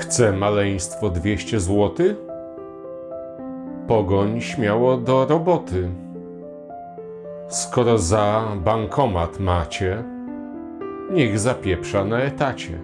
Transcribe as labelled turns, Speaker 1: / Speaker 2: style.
Speaker 1: Chce maleństwo 200 zł? Pogoń śmiało do roboty. Skoro za bankomat macie, niech zapieprza na etacie.